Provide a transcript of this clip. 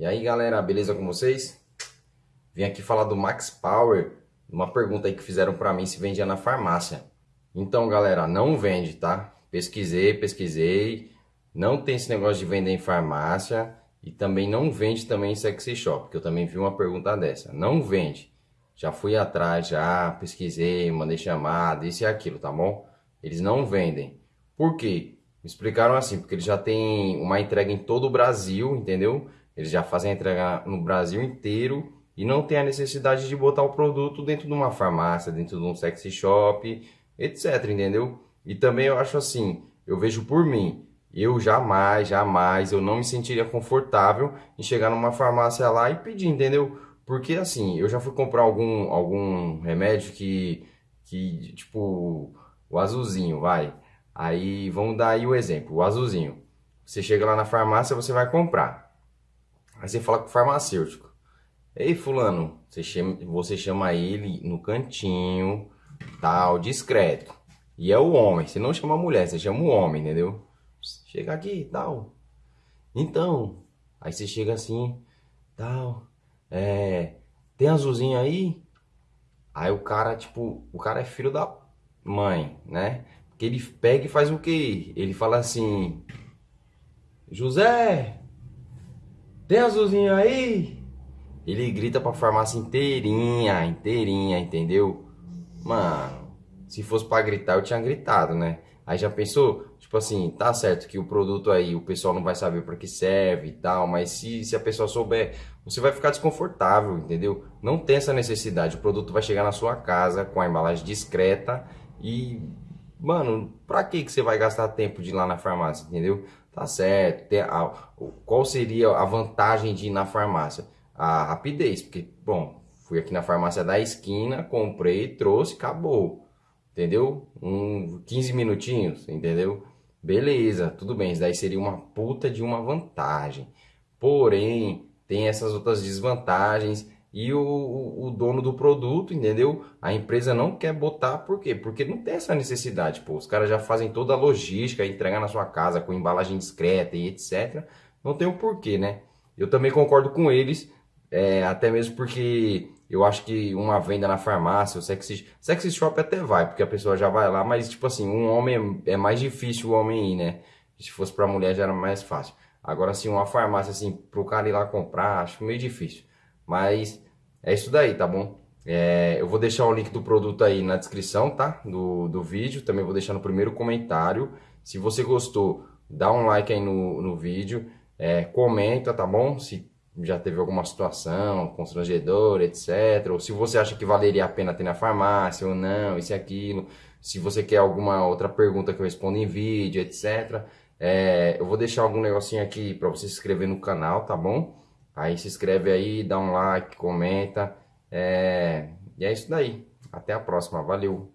E aí galera, beleza com vocês? Vim aqui falar do Max Power, uma pergunta aí que fizeram para mim se vendia na farmácia. Então galera, não vende, tá? Pesquisei, pesquisei, não tem esse negócio de vender em farmácia e também não vende também em sexy shop, que eu também vi uma pergunta dessa. Não vende. Já fui atrás, já pesquisei, mandei chamada, isso e aquilo, tá bom? Eles não vendem. Por quê? Me explicaram assim, porque eles já têm uma entrega em todo o Brasil, entendeu? Eles já fazem a entrega no Brasil inteiro e não tem a necessidade de botar o produto dentro de uma farmácia, dentro de um sexy shop, etc, entendeu? E também eu acho assim, eu vejo por mim, eu jamais, jamais, eu não me sentiria confortável em chegar numa farmácia lá e pedir, entendeu? Porque assim, eu já fui comprar algum, algum remédio que, que, tipo, o azulzinho, vai. Aí, vamos dar aí o exemplo, o azulzinho. Você chega lá na farmácia, você vai comprar. Aí você fala com o farmacêutico. Ei, fulano, você chama, você chama ele no cantinho, tal, discreto. E é o homem, você não chama a mulher, você chama o homem, entendeu? Chega aqui, tal. Então, aí você chega assim, tal. É, tem azulzinho aí? Aí o cara, tipo, o cara é filho da mãe, né? Que ele pega e faz o quê? Ele fala assim: José, tem azulzinho aí? Ele grita pra farmácia inteirinha, inteirinha, entendeu? Mano, se fosse pra gritar, eu tinha gritado, né? Aí já pensou? Tipo assim, tá certo que o produto aí o pessoal não vai saber para que serve e tal, mas se, se a pessoa souber, você vai ficar desconfortável, entendeu? Não tem essa necessidade. O produto vai chegar na sua casa com a embalagem discreta e, mano, pra que, que você vai gastar tempo de ir lá na farmácia, entendeu? Tá certo. Tem a, qual seria a vantagem de ir na farmácia? A rapidez, porque, bom, fui aqui na farmácia da esquina, comprei, trouxe, acabou entendeu? Um 15 minutinhos, entendeu? Beleza, tudo bem, isso daí seria uma puta de uma vantagem. Porém, tem essas outras desvantagens e o, o, dono do produto, entendeu? A empresa não quer botar, por quê? Porque não tem essa necessidade, pô. Os caras já fazem toda a logística, entregar na sua casa com embalagem discreta e etc. Não tem o porquê, né? Eu também concordo com eles, é, até mesmo porque eu acho que uma venda na farmácia, o sexy, sexy shop até vai, porque a pessoa já vai lá, mas tipo assim, um homem é mais difícil o homem ir, né? Se fosse pra mulher já era mais fácil. Agora assim, uma farmácia assim, pro cara ir lá comprar, acho meio difícil. Mas é isso daí, tá bom? É, eu vou deixar o link do produto aí na descrição, tá? Do, do vídeo, também vou deixar no primeiro comentário. Se você gostou, dá um like aí no, no vídeo, é, comenta, tá bom? Se já teve alguma situação constrangedora, etc. Ou se você acha que valeria a pena ter na farmácia ou não, isso e aquilo. Se você quer alguma outra pergunta que eu respondo em vídeo, etc. É, eu vou deixar algum negocinho aqui para você se inscrever no canal, tá bom? Aí se inscreve aí, dá um like, comenta. É, e é isso daí. Até a próxima. Valeu!